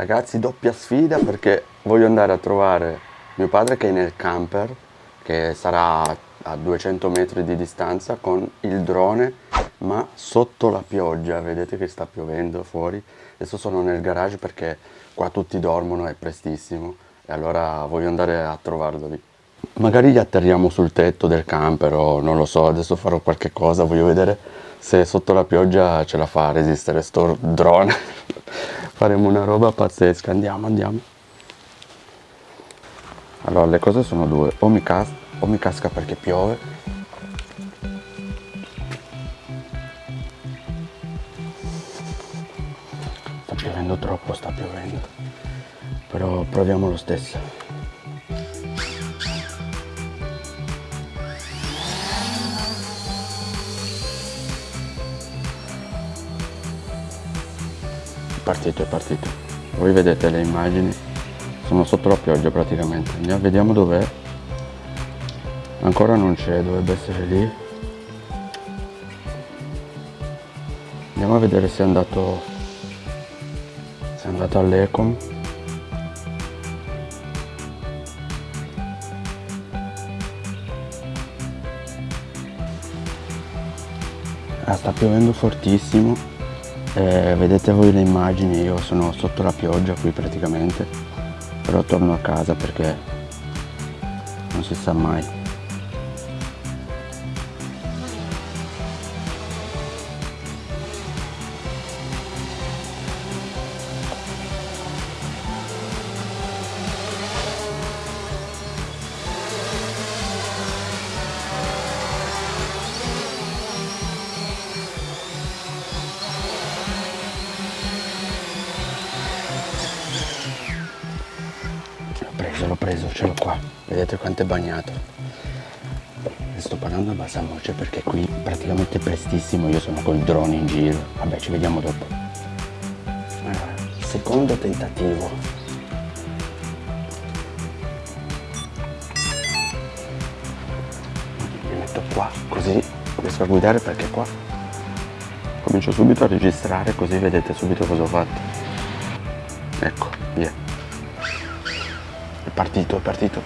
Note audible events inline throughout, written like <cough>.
Ragazzi, doppia sfida perché voglio andare a trovare mio padre che è nel camper, che sarà a 200 metri di distanza con il drone, ma sotto la pioggia, vedete che sta piovendo fuori. Adesso sono nel garage perché qua tutti dormono, è prestissimo e allora voglio andare a trovarlo lì. Magari gli atterriamo sul tetto del camper o non lo so, adesso farò qualche cosa, voglio vedere se sotto la pioggia ce la fa a resistere sto drone. Faremo una roba pazzesca, andiamo, andiamo. Allora, le cose sono due, o mi, cas o mi casca perché piove. Sta piovendo troppo, sta piovendo. Però proviamo lo stesso. Partito, è partito. Voi vedete le immagini, sono sotto la pioggia praticamente. Andiamo, vediamo dov'è. Ancora non c'è, dovrebbe essere lì. Andiamo a vedere se è andato se è andato all'Ecom. Ah, sta piovendo fortissimo eh, vedete voi le immagini io sono sotto la pioggia qui praticamente però torno a casa perché non si sa mai L'ho preso, ce l'ho qua. Vedete quanto è bagnato. Ne sto parlando a bassa voce perché qui praticamente prestissimo io sono col drone in giro. Vabbè, ci vediamo dopo. Allora, secondo tentativo. Mi metto qua, così riesco a guidare perché qua comincio subito a registrare così vedete subito cosa ho fatto. Ecco, via. È partito, è partito.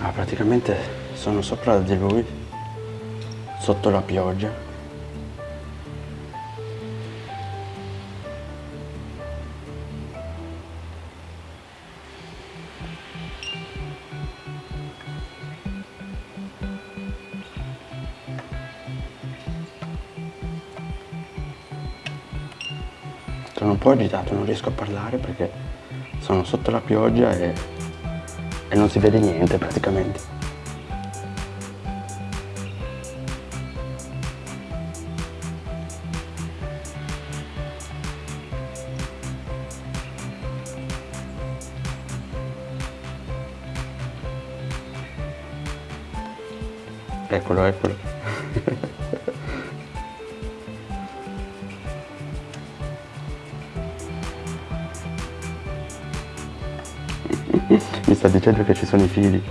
Ah, praticamente sono sopra di lui, sotto la pioggia. Sono un po' agitato, non riesco a parlare perché sono sotto la pioggia e, e non si vede niente praticamente. Eccolo, eccolo. <laughs> sta dicendo che ci sono i fili.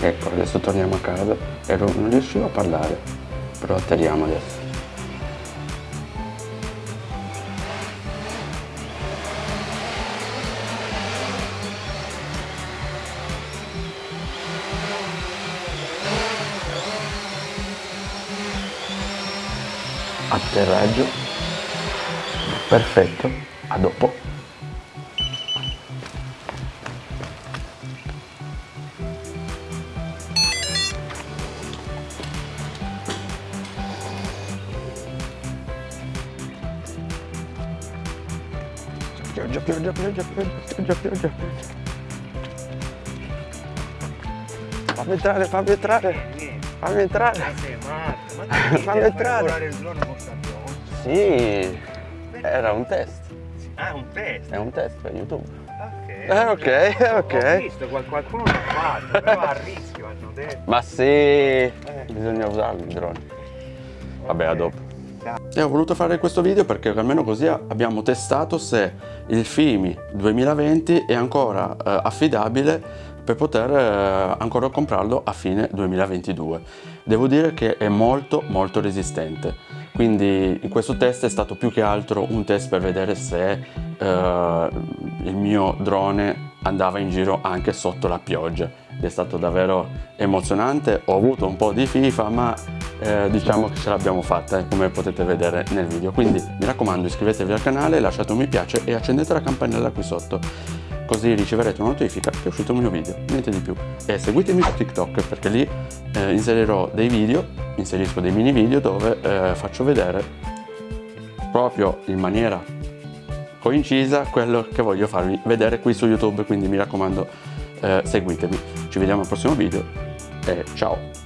Ecco, adesso torniamo a casa. Ero, non riuscivo a parlare, però atterriamo adesso. Atterraggio. Perfetto. A dopo. Pioggia pioggia pioggia pioggia pioggia pioggia fammi entrare fammi entrare fammi entrare <laughs> fammi entrare sì era un test Ah, un test. è un test per youtube Eh, ok, ok. Ho visto qual- qualcuno l'ha fatto, però a rischio hanno detto. Ma sì, bisogna usarli i droni. Vabbè, a dopo. E ho voluto fare questo video perché almeno così abbiamo testato se il FIMI 2020 è ancora eh, affidabile per poter eh, ancora comprarlo a fine 2022. Devo dire che è molto molto resistente, quindi in questo test è stato più che altro un test per vedere se eh, il mio drone andava in giro anche sotto la pioggia. È stato davvero emozionante, ho avuto un po' di FIFA ma eh, diciamo che ce l'abbiamo fatta eh, come potete vedere nel video quindi mi raccomando iscrivetevi al canale lasciate un mi piace e accendete la campanella qui sotto così riceverete una notifica che è uscito un mio video niente di più. E seguitemi su tiktok perché lì eh, inserirò dei video inserisco dei mini video dove eh, faccio vedere proprio in maniera coincisa quello che voglio farvi vedere qui su youtube. Quindi mi raccomando eh, seguitemi. Ci vediamo al prossimo video e ciao